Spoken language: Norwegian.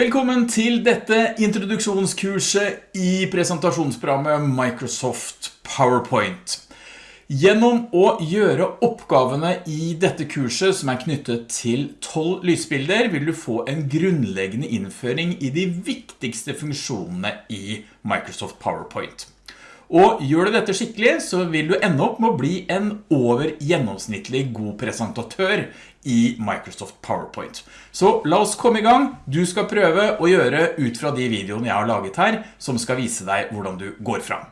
Velkommen til dette introduksjonskurset i presentasjonsprogrammet Microsoft PowerPoint. Gjennom å gjøre oppgavene i dette kurset som er knyttet til 12 lysbilder, vil du få en grunnleggende innføring i de viktigste funksjonene i Microsoft PowerPoint. Og gjør du dette skikkelig, så vil du ende opp med å bli en over gjennomsnittlig god presentatør i Microsoft PowerPoint. Så la oss komme i gang. Du skal prøve å gjøre ut fra de videoene jeg har laget her, som skal vise deg hvordan du går fram.